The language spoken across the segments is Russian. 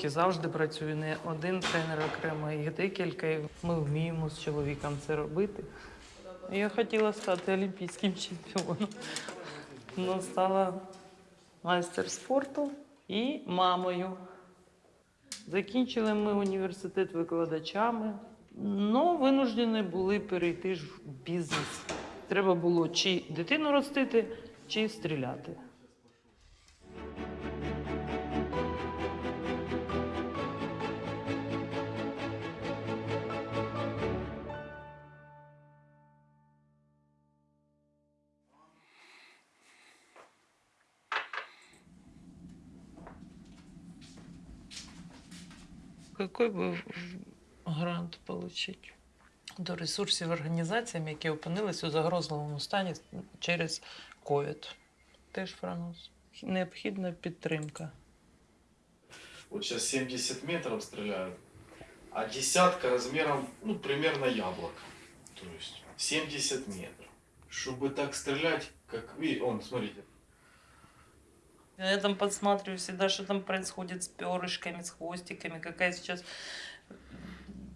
роки завжди працюю не один тренер окремо, їх декілька. і Ми вміємо з чоловіком це робити. Я хотіла стати олімпійським чемпіоном. Ну, стала майстер спорту і мамою. Закінчили ми університет викладачами, але винуждені були перейти ж в бізнес. Треба було чи дитину ростити, чи стріляти. Какой би грант отримати? До ресурсів організаціям, які опинились у загрозливому стані через ковід. Теж франус. Необхідна підтримка. Вот сейчас 70 метров стреляют, а десятка размером, ну, примерно яблоко. То есть 70 метров. Чтобы так стрелять, как вы, он, смотрите, Я там подсматриваю всегда, что там происходит с перышками, с хвостиками, какая сейчас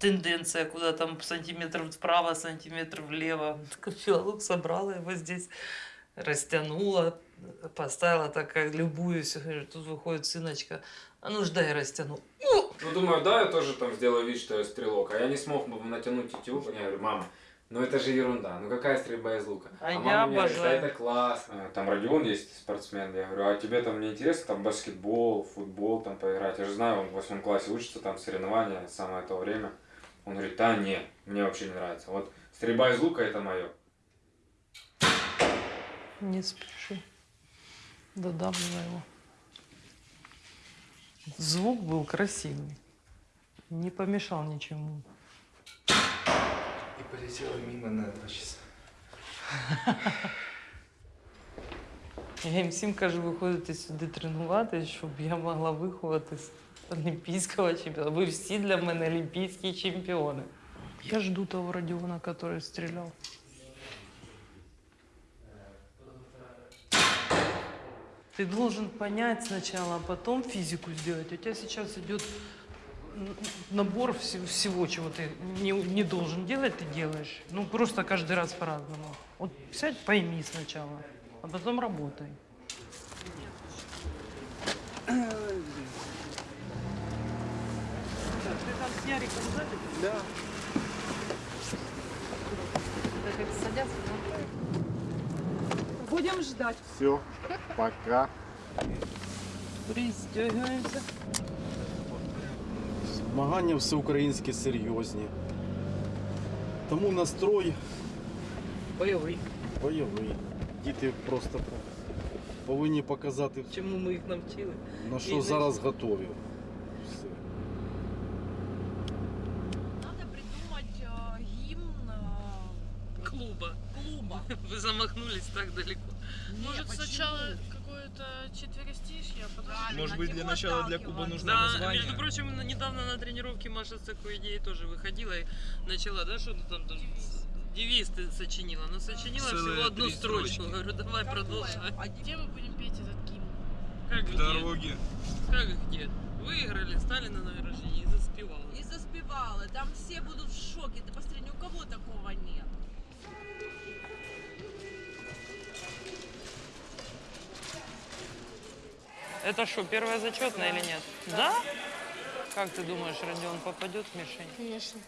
тенденция, куда там сантиметр вправо, сантиметр влево. Филолог собрала его здесь, растянула, поставила так, как любуюсь. Говорю, Тут выходит сыночка, а ну ж дай растяну. Ну, думаю, да, я тоже там сделаю вид, что я стрелок. А я не смог бы натянуть тетиву. Я говорю, мама, ну это же ерунда. Ну какая стрельба из лука? А я мама мне говорит, обожаю. «Да это классно. Там Родион есть спортсмен. Я говорю, а тебе там не интересно там баскетбол, футбол там поиграть? Я же знаю, он в восьмом классе учится, там соревнования, самое то время. Он говорит, да не, мне вообще не нравится. Вот стрельба из лука это мое. Не спеши. Додавливай его. Звук был красивый. Не помешал ничему И полетела мимо на два часа. Я їм всім кажу, виходити сюди тренуватися, щоб я могла виховати з олімпійського чемпіона. Ви всі для мене олімпійські чемпіони. Я жду того Родіона, який стріляв. Ты должен понять сначала, а потом физику сделать. У тебя сейчас идет н- набор вс- всего, чего ты не, не должен делать, ты делаешь. Ну, просто каждый раз по-разному. Вот сядь, пойми сначала, а потом работай. Так, ты там с Яриком сзади? Да. Так как садятся, Будем ждать. все, пока. пристегиваемся. Змагання всеукраїнські серйозні. Тому настрой Бойовий. бойовий. Діти просто повинні показати, Чому ми їх навчили? на І що не- зараз готові. Все. Надо придумать э, гимн э, Клуба. клуба. Вы замахнулись так далеко. Может, почему? сначала какое-то четверостишье, а потом... Правильно, Может быть, для начала для Куба нужно Да, название. между прочим, недавно на тренировке Маша с такой идеей тоже выходила и начала, да, что-то там, там девиз ты сочинила, но сочинила Целые всего одну строчку. строчки. Говорю, давай Какое? продолжай. А Где мы будем петь этот гимн? Как В где? дороге. Как где? Выиграли, стали на награждение и заспевала. И заспевала. Там все будут в шоке. Ты посмотри, ни у кого такого нет. Это что, первая зачетная или нет? Да? Как ты думаешь, Родион попадет в мишень? Конечно.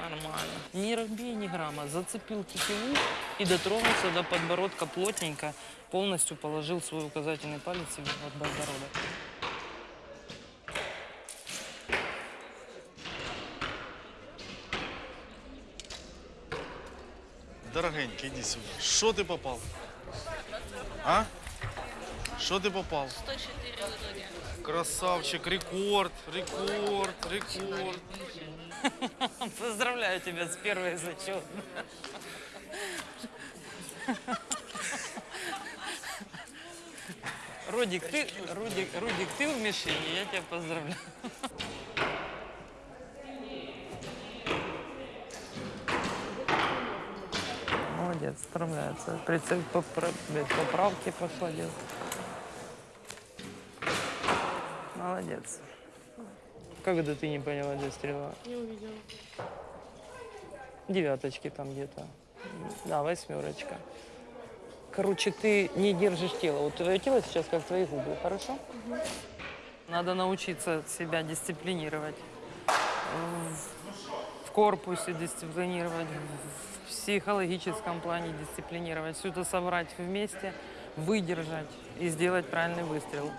Нормально. Не робей ни грамма. Зацепил тетиву и дотронулся до подбородка плотненько. Полностью положил свой указательный палец под подбородок. Дорогенький, иди сюда. Что ты попал? А? Что ты попал? 104 в итоге. Красавчик, рекорд, рекорд, рекорд. Поздравляю тебя с первой зачетной. Рудик, ты, Рудик, Рудик, ты в мишени, я тебя поздравляю. Молодец. справляется. Поправки пошла делать. Молодец. Как это ты не поняла, где стрела? Не увидела. Девяточки там где-то. Да, восьмерочка. Короче, ты не держишь тело. Вот твое тело сейчас как твои губы, хорошо? Надо научиться себя дисциплинировать. Корпусе дисциплинировать, в психологическом плане дисциплинировать. Все это собрать вместе, выдержать и сделать правильный выстрел.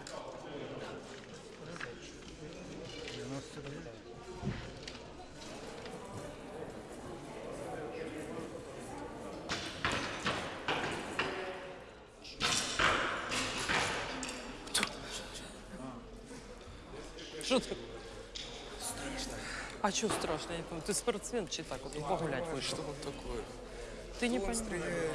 Что ты? А что страшно? Я не понимаю. Ты спортсмен, чи так вот погулять вышел? Что он такое? Ты не он понимаешь. стреляет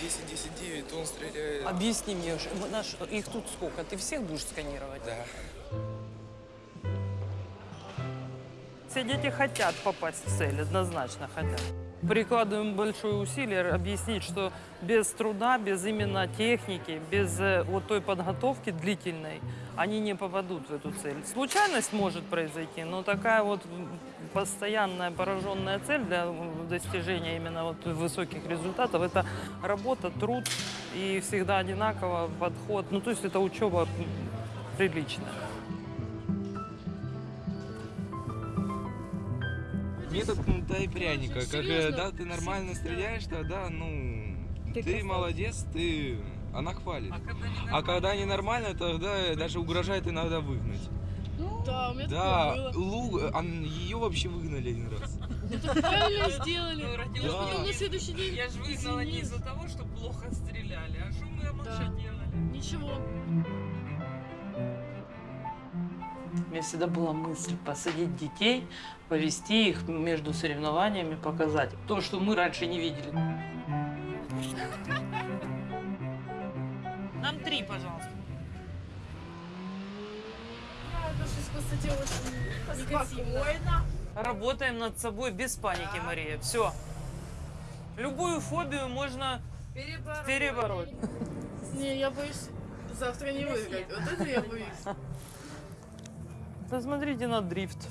э, 10-10-9, он стреляет... Объясни мне, наш, их тут сколько? Ты всех будешь сканировать? Да. Все дети хотят попасть в цель, однозначно хотят. Прикладываем большое усилие объяснить, что без труда, без именно техники, без э, вот той подготовки длительной, они не попадут в эту цель. Случайность может произойти, но такая вот постоянная пораженная цель для достижения именно вот высоких результатов – это работа, труд и всегда одинаково подход. Ну, то есть это учеба приличная. Метод кнута и пряника. Как, э, да, ты нормально стреляешь, тогда, ну, Ты ты, молодец, ты... Она хвалит. когда не А когда ненормально, тогда даже угрожает иногда выгнать. Да, у меня Да, такое было. Лу, ее вообще выгнали один раз. Правильно сделали. родилась Да. Потом на следующий день Я же выгнала не из-за того, что плохо стреляли, а что мы Да. делали? Ничего. У меня всегда была мысль посадить детей, повести их между соревнованиями, показать то, что мы раньше не видели. Нам три, пожалуйста. Очень негативно. Работаем над собой без паники, Мария. Все. Любую фобию можно перебороть. Не, я боюсь завтра не выиграть. Вот это я боюсь. Посмотрите на дрифт.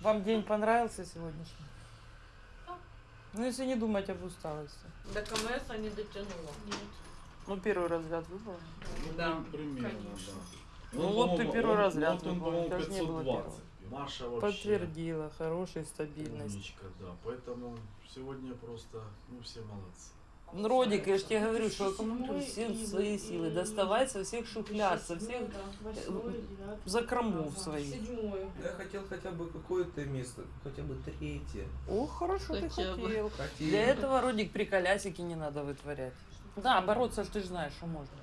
Вам день понравился сегодняшний? Ну, если не думать об усталости. До КМС не дотянула. Ну, первый разряд выбрал. Да. Примерно, конечно. да. Ну, вот ты первый он, ряд он, выполнил, по-моему, даже не было 520. Маша вообще Подтвердила, хорошая стабильность. умничка, да. Поэтому сегодня просто, ну, все молодцы. Ну, Родик, я же тебе говорю, что аккумулируй все свои силы, доставай со всех шухляд, со всех закромов своих. Я хотел хотя бы какое-то место, хотя бы третье. О, хорошо ты Хотя хотел. Хотел. Для этого, Родик, при колясике не надо вытворять. Да, бороться ж ты же знаешь, что можно.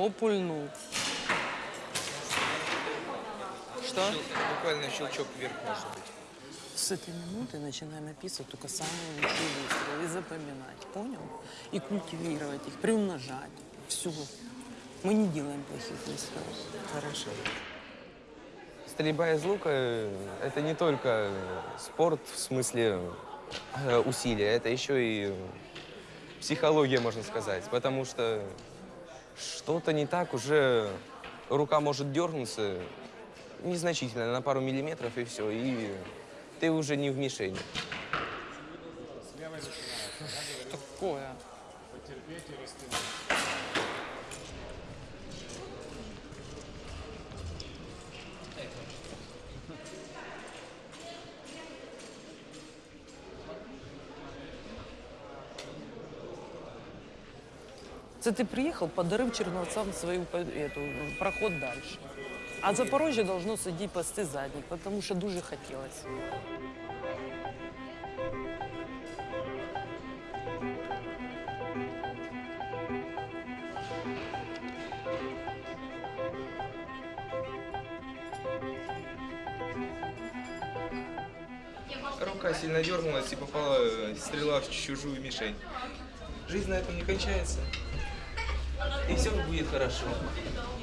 Опульнул. Что? Буквально щелчок вверх может быть. С этой минуты начинаем описывать только самые лучшие выстрелы и запоминать, понял? И культивировать их, приумножать. Все. Мы не делаем плохих выстрелов. Хорошо. Стрельба из лука э, – это не только спорт в смысле э, усилия, это еще и психология, можно сказать. Потому что что-то не так, уже рука может дернуться незначительно, на пару миллиметров, и все, и ты уже не в мишени. Це ти приїхав, подарив черновцам свою эту, проход дальше. А Запорожжя должно сидіти пасти задніх, тому що дуже хотілося. Рука сильно дернулась и попала э, стрела в чужую мишень. Жизнь на этом не кончается. И все будет хорошо.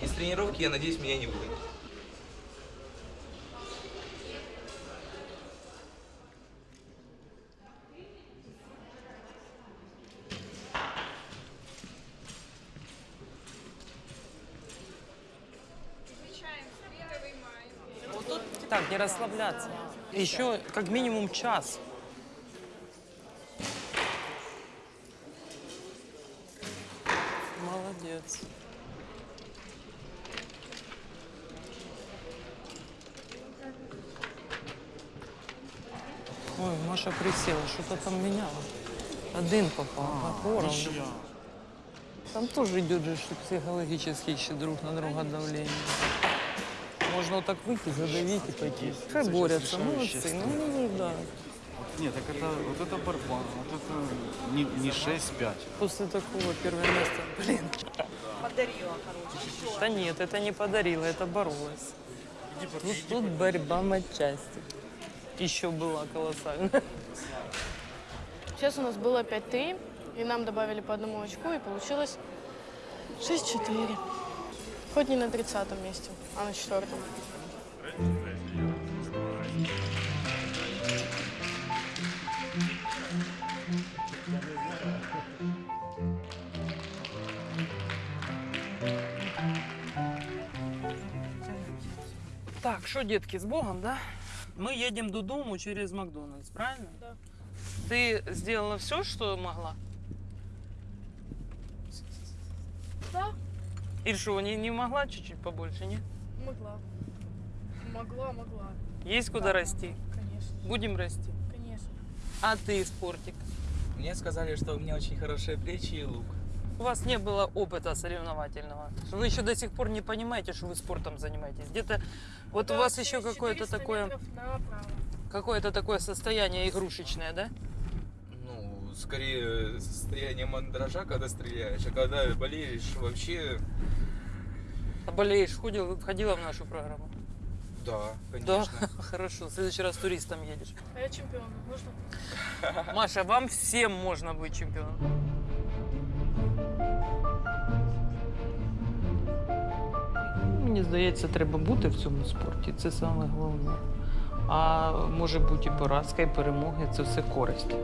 Из тренировки, я надеюсь, меня не будет. Так, не расслабляться. Еще как минимум час. Молодец. Ой, Маша присела, что-то там меняла. Один попал, поровну. Ничья. Там тоже идет же что психологически еще друг на друга давление. Можно вот так выйти, задавить и пойти. Хай Это борются, сейчас решающая молодцы. Ну, ну, да. Нет, так это, вот это борьба, вот это не, не 6-5. После такого первое место, блин. Подарила, короче. Да нет, это не подарила, это боролась. Тут, тут борьба матчасти. Еще была колоссальная. Сейчас у нас было 5-3, и нам добавили по одному очку, и получилось 6-4. Хоть не на 30 месте, а на четвертом. Так, что, детки, с Богом, да? Мы едем до дому через Макдональдс, правильно? Да. Ты сделала все, что могла? Да, Или что, не, не могла чуть-чуть побольше, нет? могла. Могла, могла. Есть куда расти? Конечно, Будем расти. конечно. А ты, спортик? Мне сказали, что у меня очень хорошие плечи и лук. У вас не было опыта соревновательного. Вы еще до сих пор не понимаете, что вы спортом занимаетесь. Где-то вот у Да, вас еще 400 какое-то такое, какое-то такое состояние игрушечное, да? Ну, скорее состояние мандража, когда стреляешь, а когда болеешь, вообще, А болеешь, ходил, ходила в нашу программу? да, Да, конечно. хорошо. В следующий раз туристом едешь. А я чемпион, можно? Маша, вам всем можно быть чемпионом. Мені здається, треба бути в цьому спорті. Це саме головне. А може бути і поразка, і перемоги це все користь.